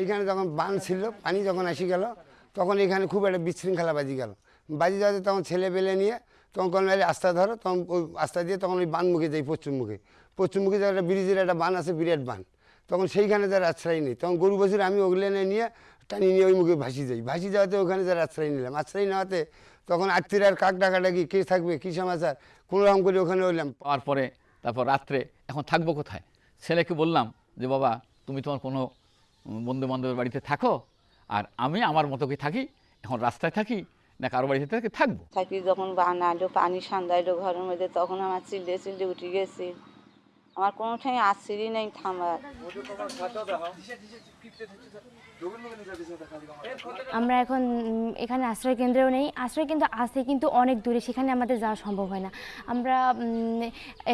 এইখানে যখন বান ছিল, পানি যখন আসি গেল, তখন এখানে খুব একটা বিশৃঙ্খলা বাজি গেল। বাজি যাতে তখন ছেলে পেলে নিয়ে তখন কোনো আস্তা ধরো, তখন ওই আস্তা দিয়ে তখন ওই বান মুখে যাই পশ্চিম মুখে। পশ্চিম মুখে যে একটা ব্রিজের একটা বান আছে, বিরাট বান তখন সেইখানে যার আশ্রয় নেই। তখন গরু বছর আমি ওগুলেনে নিয়ে টানি নিয়ে ওই মুখে ভাসি যাই। ভাসি যাওয়াতে ওখানে যার আশ্রয় নিলাম। আশ্রয় নেওয়াতে তখন আত্মীয় আর কাক ডাকাডাকি কে থাকবে, কী সমাচার? কোনো রকম করে ওখানে হইলাম। পাওয়ার পরে তারপর রাত্রে, এখন থাকব কোথায়? ছেলেকে বললাম যে, বাবা, তুমি তোমার কোনো বন্ধু বান্ধবের বাড়িতে থাকো আর আমি আমার মতো কি থাকি, এখন রাস্তায় থাকি, না কারও বাড়িতে থাকি, থাকব। থাকি যখন বানালো পানি সান্দাইলো ঘরের মধ্যে, তখন আমার চিল্লে চিল্লে উঠে গেছি। আমার কোনো ঠাই আসছিরই নেই থামার। আমরা এখন এখানে আশ্রয় কেন্দ্রেও নেই। আশ্রয় কেন্দ্র আছে, কিন্তু অনেক দূরে। সেখানে আমাদের যাওয়া সম্ভব হয় না। আমরা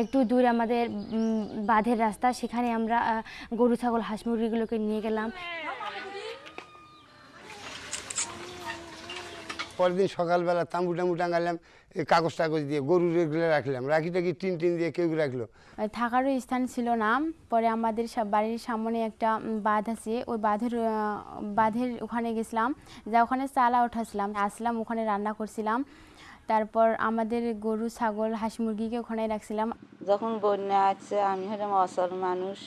একটু দূরে আমাদের বাঁধের রাস্তা। সেখানে আমরা গরু, ছাগল, হাঁস, মুরগিগুলোকে নিয়ে গেলাম। পরের দিন সকালবেলা তাম্বু টাম্বু টাঙ্গালাম এই কাগজ টাগজ দিয়ে গরু রেগুলো রাখলাম। রাখি টাকি টিন টিন দিয়ে কেউ রাখল। থাকারও স্থান ছিল না। পরে আমাদের সব বাড়ির সামনে একটা বাঁধ আছে। ওই বাঁধের বাঁধের ওখানে গেছিলাম। যা ওখানে চালা উঠাছিলাম। আসলাম ওখানে রান্না করছিলাম। তারপর আমাদের গরু ছাগল হাঁস মুরগিকে ওখানে রাখছিলাম। যখন বন্যা আছে আমি হলাম অসল মানুষ।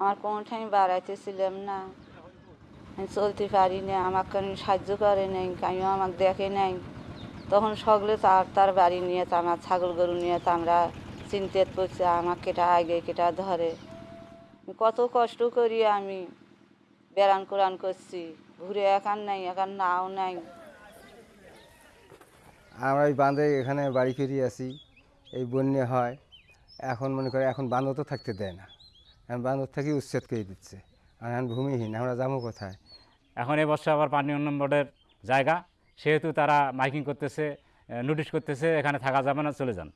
আমার কোনো ঠাই বাড়াইতেছিলাম না। আমি চলতে পারি না আমাকে সাহায্য করে নাই কেউ আমাকে দেখে নাই? তখন সকলে তার তার বাড়ি নিয়ে তো আমার ছাগল গরু নিয়ে তো আমরা চিন্তিত পড়ছি আমার কেটা আগে কেটা ধরে? কত কষ্ট করি আমি। বেড়ান কোরআন করছি, ঘুরে একান নাই একান নাও নাই। আমরা এই বাঁধে এখানে বাড়ি ফিরে আসি, এই বন্যা হয়। এখন মনে করে এখন বাঁধও তো থাকতে দেয় না। এখন বাঁধর থেকে উচ্ছেদ করে দিচ্ছে। আর এখন ভূমিহীন, আমরা যাব কোথায়? এখন এবছর আবার পানি উন্নয়ন বোর্ডের জায়গা। সেহেতু তারা মাইকিং করতেছে নোটিশ করতেছে এখানে থাকা যাবে না চলে যান।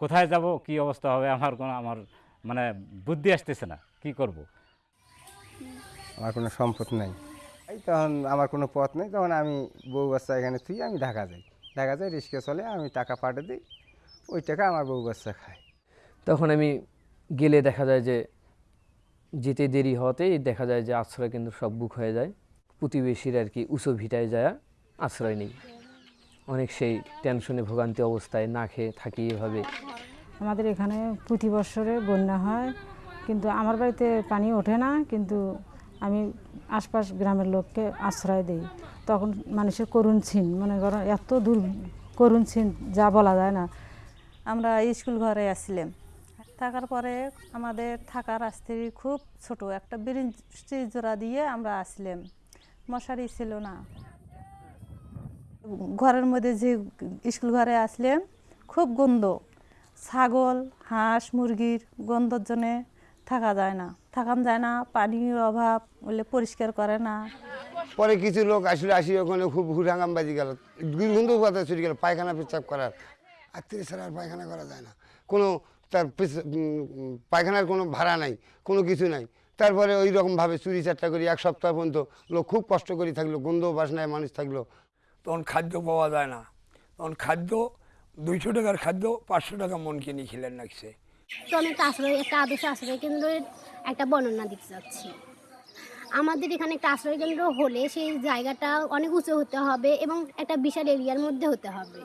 কোথায় যাব কি অবস্থা হবে আমার কোনো আমার মানে বুদ্ধি আসতেছে না কি করব। আমার কোনো সম্পদ নেই। এই তখন আমার কোনো পথ নেই তখন আমি বউ বাচ্চা এখানে তুই আমি ঢাকা যাই। ঢাকা যাই রিক্সা চলে আমি টাকা পাঠিয়ে দিই ওই টাকা আমার বউ বাচ্চা খায়। তখন আমি গেলে দেখা যায় যে যেতে দেরি হওয়াতেই দেখা যায় যে আশ্রয় কিন্তু সব বুক হয়ে যায়। প্রতিবেশীর আর কি উঁচু ভিটায় যায় আশ্রয় নেই। অনেক সেই টেনশনে ভোগান্তি অবস্থায় না খেয়ে থাকি এভাবে। আমাদের এখানে প্রতি বছরে বন্যা হয় কিন্তু আমার বাড়িতে পানি ওঠে না কিন্তু আমি আশপাশ গ্রামের লোককে আশ্রয় দিই। তখন মানুষের করুণ ছিন মনে করো এত দূর করুণ ছিন যা বলা যায় না। আমরা স্কুল ঘরে আসছিলাম। থাকার পরে আমাদের থাকার রাস্তায় খুব ছোট একটা ব্রিজ জোড়া দিয়ে আমরা আসলাম মশারি ছিল না। ঘরের মধ্যে যে স্কুল ঘরে আসলাম খুব গন্ধ। ছাগল, হাঁস, মুরগির গন্ধর জন্যে থাকা যায় না। থাকান যায় না, পানির অভাব বলে পরিষ্কার করে না। পরে কিছু লোক আসলে আসি, ওখানে খুব হুড়াঙ্গাম বাজি গেল। দুর্গন্ধ কথা ছুটে গেল, পায়খানা পেচ্ছাপ করার। আত্মীয় ছাড়া আর পায়খানা করা যায় না। কোনো তার পায়খানার কোনো ভাড়া নাই, কোনো কিছু নাই। তারপরে ওই রকমভাবে চুরি চারটা করি এক সপ্তাহ পর্যন্ত লোক খুব কষ্ট করে থাকল গন্ধ বাসনায় মানুষ থাকল। তখন খাদ্য পাওয়া যায় না। তখন খাদ্য দুইশো টাকার খাদ্য পাঁচশো টাকা মন কিনে খেলেন লাগছে তো আমি একটা আশ্রয় একটা আদর্শ আশ্রয় কেন্দ্রের একটা বর্ণনা দিতে চাচ্ছি। আমাদের এখানে একটা আশ্রয় কেন্দ্র হলে সেই জায়গাটা অনেক উঁচু হতে হবে এবং একটা বিশাল এরিয়ার মধ্যে হতে হবে।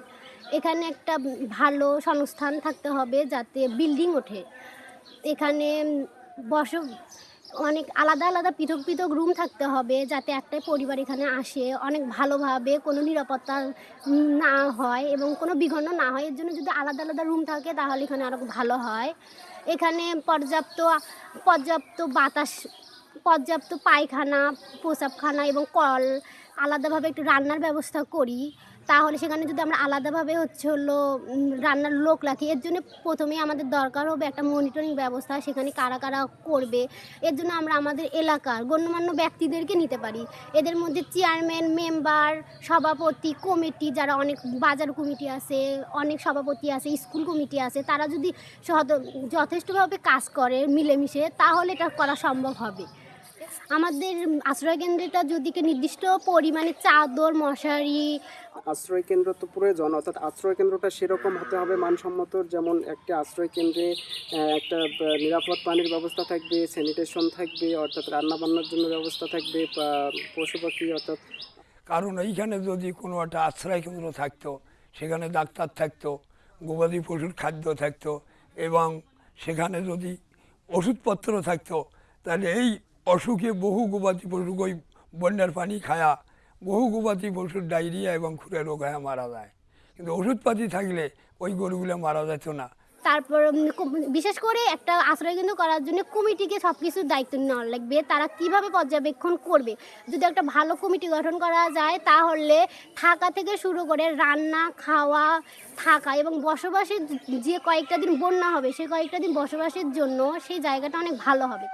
এখানে একটা ভালো সংস্থান থাকতে হবে যাতে বিল্ডিং ওঠে। এখানে বস অনেক আলাদা আলাদা পৃথক পৃথক রুম থাকতে হবে যাতে একটাই পরিবার এখানে আসে। অনেক ভালোভাবে কোনো নিরাপত্তা না হয় এবং কোনো বিঘ্ন না হয়। এর জন্য যদি আলাদা আলাদা রুম থাকে তাহলে এখানে আরও ভালো হয়। এখানে পর্যাপ্ত পর্যাপ্ত বাতাস, পর্যাপ্ত পায়খানা, প্রসাবখানা এবং কল, আলাদাভাবে একটু রান্নার ব্যবস্থা করি। তাহলে সেখানে যদি আমরা আলাদাভাবে হচ্ছে হলো রান্নার লোক রাখি, এর জন্য প্রথমেই আমাদের দরকার হবে একটা মনিটরিং ব্যবস্থা, সেখানে কারা কারা করবে, এর জন্য আমরা আমাদের এলাকার গণ্যমান্য ব্যক্তিদেরকে নিতে পারি। এদের মধ্যে চেয়ারম্যান মেম্বার সভাপতি কমিটি যারা অনেক বাজার কমিটি আছে, অনেক সভাপতি আছে স্কুল কমিটি আছে, তারা যদি যথেষ্টভাবে কাজ করে মিলেমিশে, তাহলে এটা করা সম্ভব হবে। আমাদের আশ্রয় কেন্দ্রটা যদি কে নির্দিষ্ট পরিমাণে চাদর মশারি আশ্রয় কেন্দ্র তো প্রয়োজন অর্থাৎ আশ্রয় কেন্দ্রটা সেরকম হতে হবে মানসম্মত যেমন একটা আশ্রয় কেন্দ্রে একটা নিরাপদ পানির ব্যবস্থা থাকবে স্যানিটেশন থাকবে অর্থাৎ রান্নাবান্নার জন্য ব্যবস্থা থাকবে পশু পাখি অর্থাৎ কারণ এইখানে যদি কোনো একটা আশ্রয় কেন্দ্র থাকতো সেখানে ডাক্তার থাকতো গবাদি পশুর খাদ্য থাকতো এবং সেখানে যদি ওষুধপত্র থাকতো তাহলে এই অসুখে বহু গবাদি পশু ওই বন্যার পানি খায়া, বহু গবাদি পশুর ডায়রিয়া এবং খুঁড়ে রোগ হয়ে মারা যায়। কিন্তু ওষুধপাতি থাকলে ওই গরুগুলো মারা যেত না। তারপর বিশেষ করে একটা আশ্রয় কেন্দ্র করার জন্য কমিটিকে সব কিছুর দায়িত্ব নেওয়া লাগবে। তারা কীভাবে পর্যবেক্ষণ করবে? যদি একটা ভালো কমিটি গঠন করা যায়, তাহলে থাকা থেকে শুরু করে রান্না, খাওয়া, থাকা এবং বসবাসের যে কয়েকটা দিন বন্যা হবে সেই কয়েকটা দিন বসবাসের জন্য সেই জায়গাটা অনেক ভালো হবে।